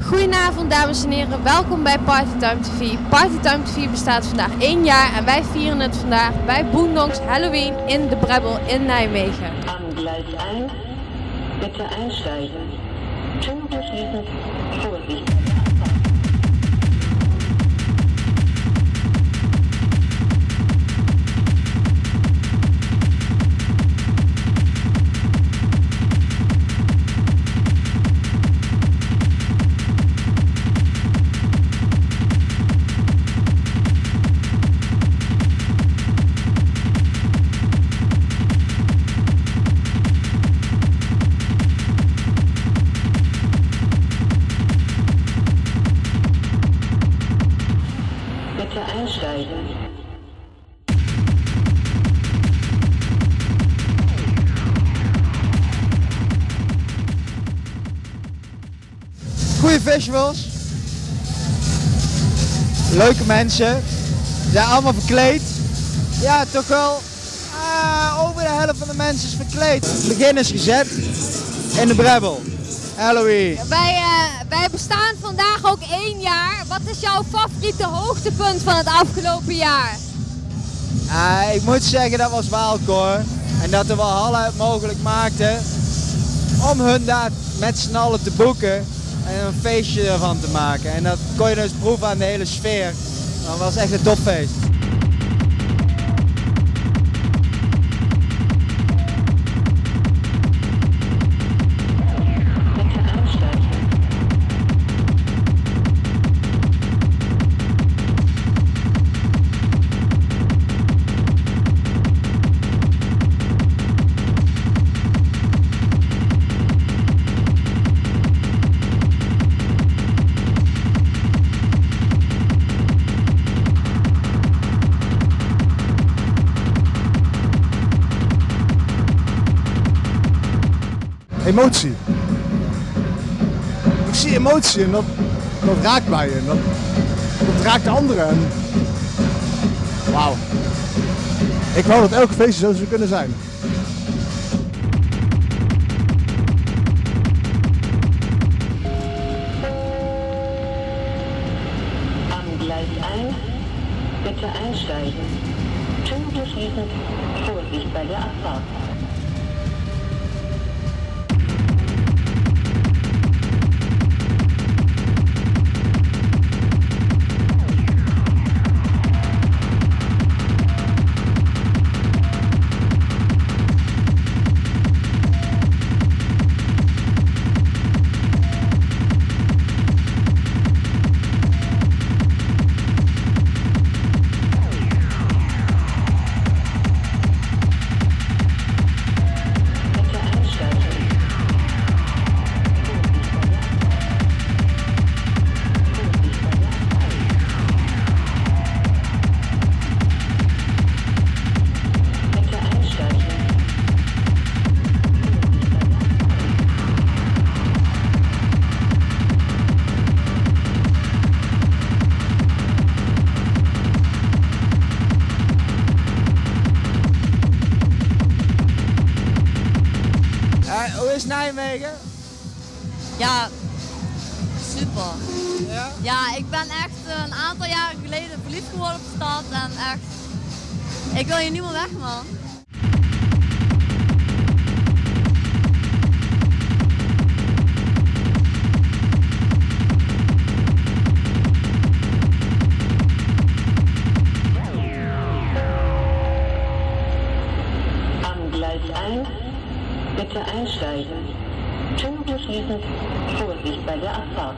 Goedenavond dames en heren, welkom bij Partytime TV. Partytime TV bestaat vandaag één jaar en wij vieren het vandaag bij Boondocks Halloween in de Brebbel in Nijmegen. Am Gleis 1 bitte einsteigen. Türen Vorsicht. Goede festivals. Leuke mensen. Ze zijn allemaal verkleed. Ja, toch wel. ah, over de helft van de mensen is verkleed. Is gezet in de Brebbel. Halloween. Wij, eh, wij bestaan vandaag ook één jaar. Wat is jouw favoriete hoogtepunt van het afgelopen jaar? Ah, ik moet zeggen dat was Waalkoor. En dat de Walhalla het mogelijk maakte om hun daar met z'n allen te boeken en een feestje ervan te maken. En dat kon je dus proeven aan de hele sfeer. Dat was echt een topfeest. Emotie. Ik zie emotie en dat, dat raakt mij en dat, raakt de anderen. En... Wauw. Ik wou dat elke feestje zo zou kunnen zijn. Am Gleis 1 bitte einsteigen. Türen schließen. Vorsicht bei der Abfahrt. Nijmegen? Ja, super. Ja? Ja, ik ben echt een aantal jaren geleden verliefd geworden op de stad en echt, ik wil hier niet meer weg man. Am Gleis 1 bitte einsteigen. Türen schließen. Vorsicht bei der Abfahrt.